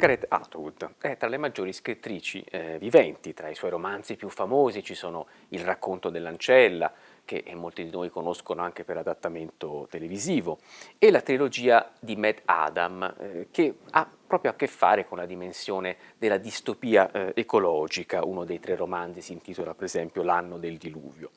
Margaret Atwood è tra le maggiori scrittrici eh, viventi, tra i suoi romanzi più famosi ci sono Il racconto dell'ancella, che molti di noi conoscono anche per adattamento televisivo, e la trilogia di Matt Adam, eh, che ha proprio a che fare con la dimensione della distopia eh, ecologica, uno dei tre romanzi si intitola per esempio L'anno del diluvio.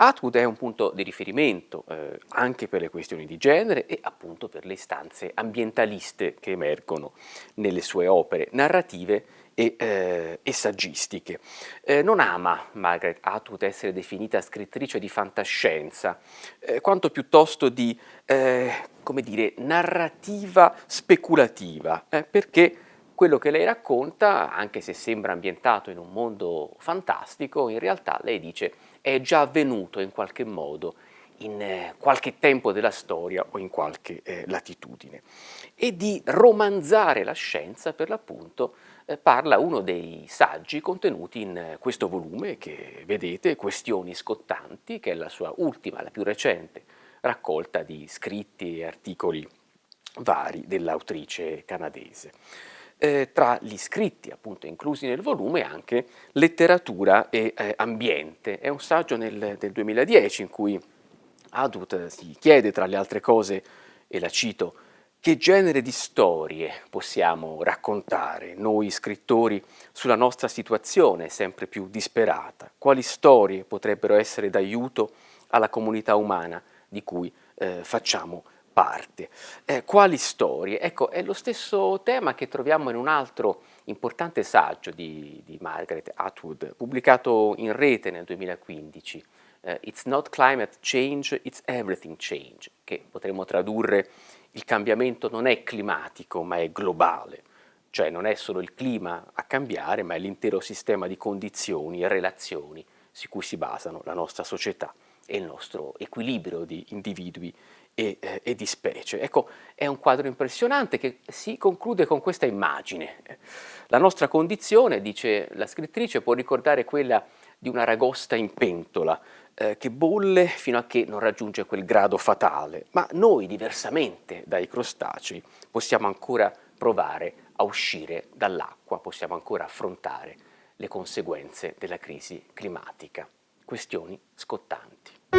Atwood è un punto di riferimento eh, anche per le questioni di genere e appunto per le istanze ambientaliste che emergono nelle sue opere narrative e, eh, e saggistiche. Eh, non ama Margaret Atwood essere definita scrittrice di fantascienza, eh, quanto piuttosto di, eh, come dire, narrativa speculativa, eh, perché quello che lei racconta, anche se sembra ambientato in un mondo fantastico, in realtà lei dice è già avvenuto in qualche modo in eh, qualche tempo della storia o in qualche eh, latitudine. E di romanzare la scienza, per l'appunto, eh, parla uno dei saggi contenuti in eh, questo volume che vedete, Questioni scottanti, che è la sua ultima, la più recente raccolta di scritti e articoli vari dell'autrice canadese. Eh, tra gli scritti appunto inclusi nel volume anche letteratura e eh, ambiente. È un saggio nel, del 2010 in cui Adut si chiede tra le altre cose, e la cito, che genere di storie possiamo raccontare noi scrittori sulla nostra situazione sempre più disperata? Quali storie potrebbero essere d'aiuto alla comunità umana di cui eh, facciamo? Eh, quali storie? Ecco, è lo stesso tema che troviamo in un altro importante saggio di, di Margaret Atwood, pubblicato in rete nel 2015, uh, It's not climate change, it's everything change, che potremmo tradurre il cambiamento non è climatico ma è globale, cioè non è solo il clima a cambiare ma è l'intero sistema di condizioni e relazioni su cui si basano la nostra società e il nostro equilibrio di individui e, eh, e, di specie. Ecco, è un quadro impressionante che si conclude con questa immagine. La nostra condizione, dice la scrittrice, può ricordare quella di una ragosta in pentola, eh, che bolle fino a che non raggiunge quel grado fatale, ma noi, diversamente dai crostacei, possiamo ancora provare a uscire dall'acqua, possiamo ancora affrontare le conseguenze della crisi climatica. Questioni scottanti.